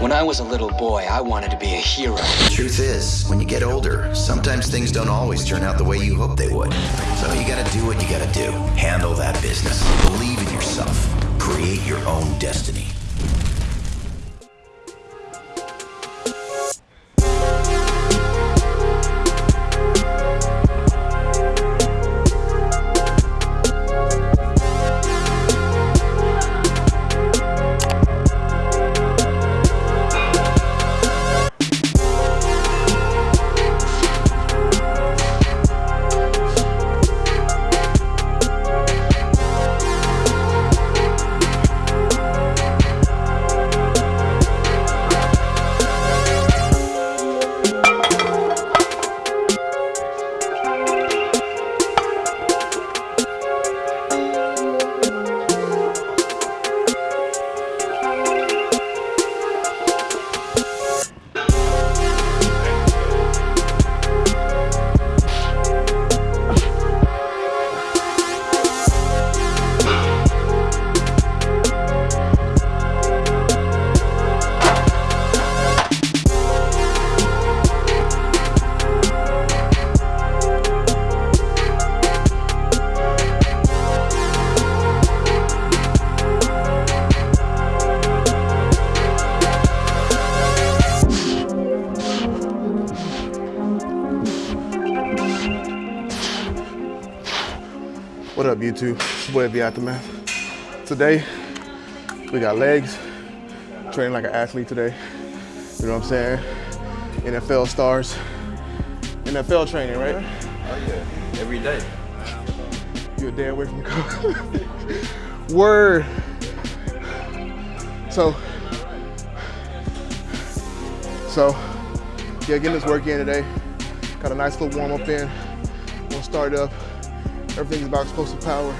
When I was a little boy, I wanted to be a hero. The truth is, when you get older, sometimes things don't always turn out the way you hope they would. So you gotta do what you gotta do. Handle that business. Believe in yourself. Create your own destiny. What up, YouTube? It's boy, The Aftermath. Today, we got legs, training like an athlete today. You know what I'm saying? NFL stars. NFL training, right? Oh yeah, every day. You're a day away from coach. Word. So, so, yeah, getting this work in today. Got a nice little warm up in. We'll start up. Everything's about explosive power,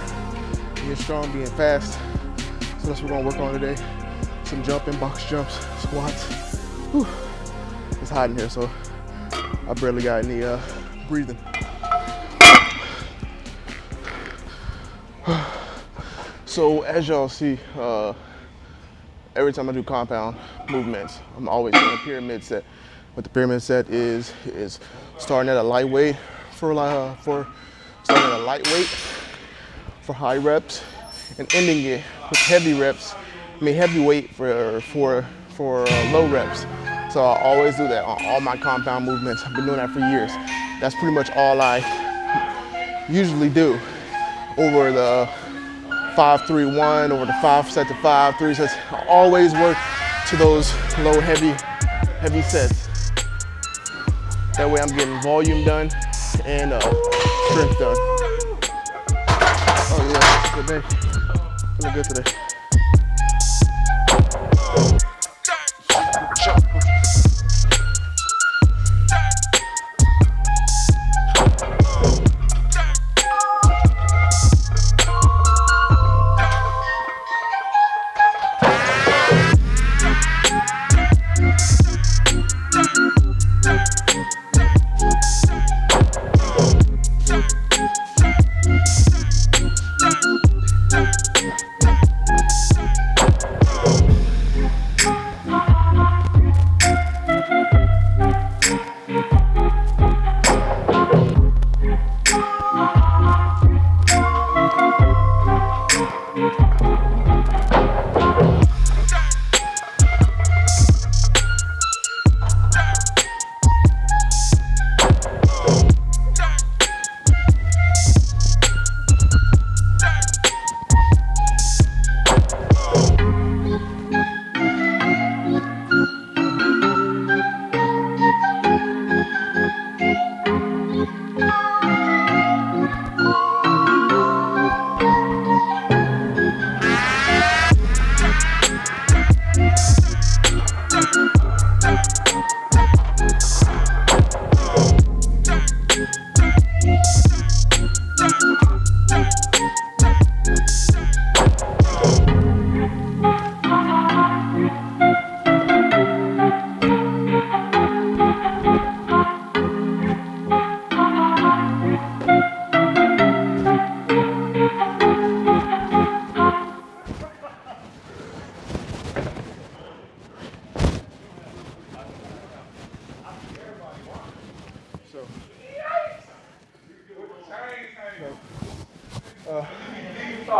being strong, being fast. So that's what we're gonna work on today. Some jumping, box jumps, squats. Whew. It's hot in here, so I barely got any uh, breathing. So as y'all see, uh, every time I do compound movements, I'm always in a pyramid set. What the pyramid set is, is starting at a lightweight for, a lot uh, for starting at a lightweight for high reps and ending it with heavy reps, I mean heavy weight for, for, for uh, low reps. So I always do that on all my compound movements. I've been doing that for years. That's pretty much all I usually do over the five, three, one, over the five set to five, three sets. I always work to those low, heavy, heavy sets. That way I'm getting volume done and uh, strength done. Oh yeah, good day. Feeling good today.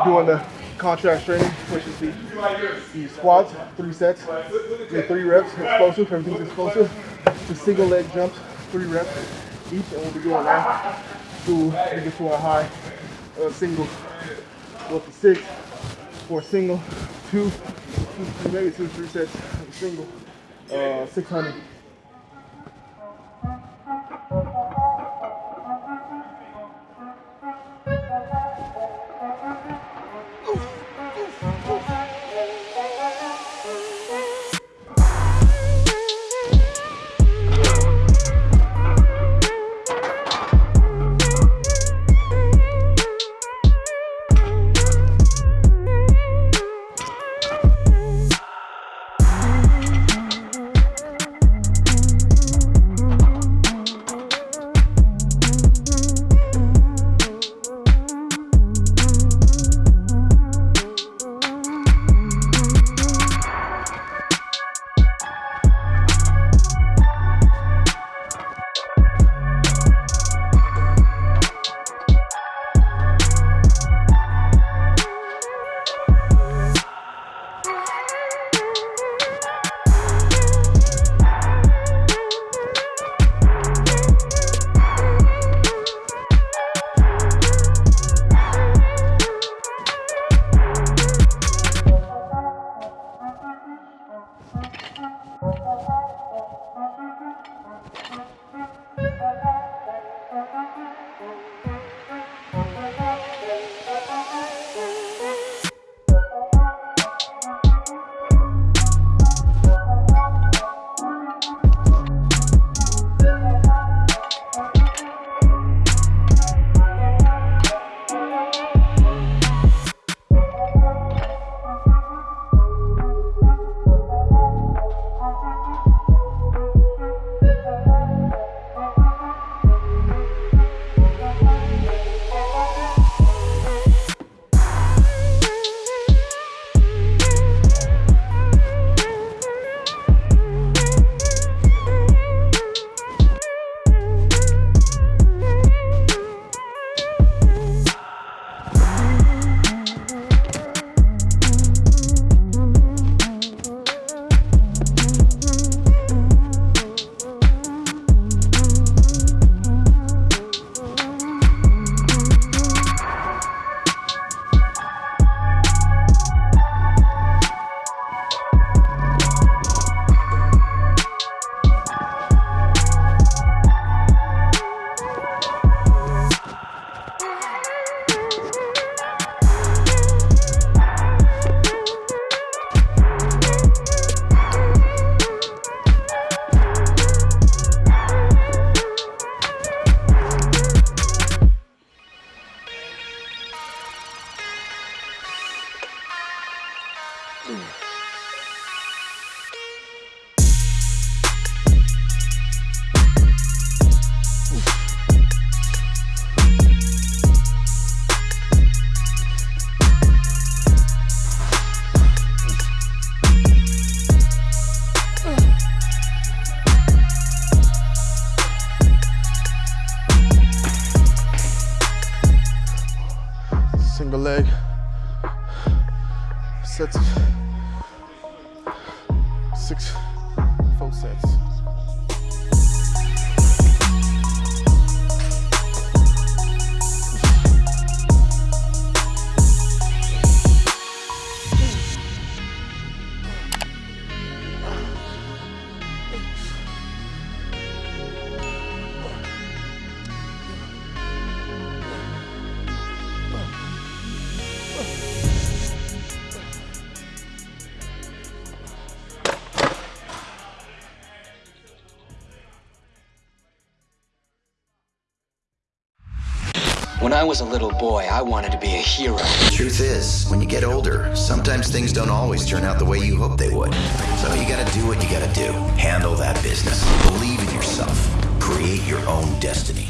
Doing the contrast training, which is the, the squats, three sets, the three reps, explosive, everything's explosive. The single leg jumps, three reps each, and we'll be doing that to get to our high uh, single. Up to six for a single, two, two maybe two, three sets, single, uh, 600. Single leg. Sets. Six. Full sets When I was a little boy, I wanted to be a hero. Truth is, when you get older, sometimes things don't always turn out the way you hope they would. So you gotta do what you gotta do. Handle that business. Believe in yourself. Create your own destiny.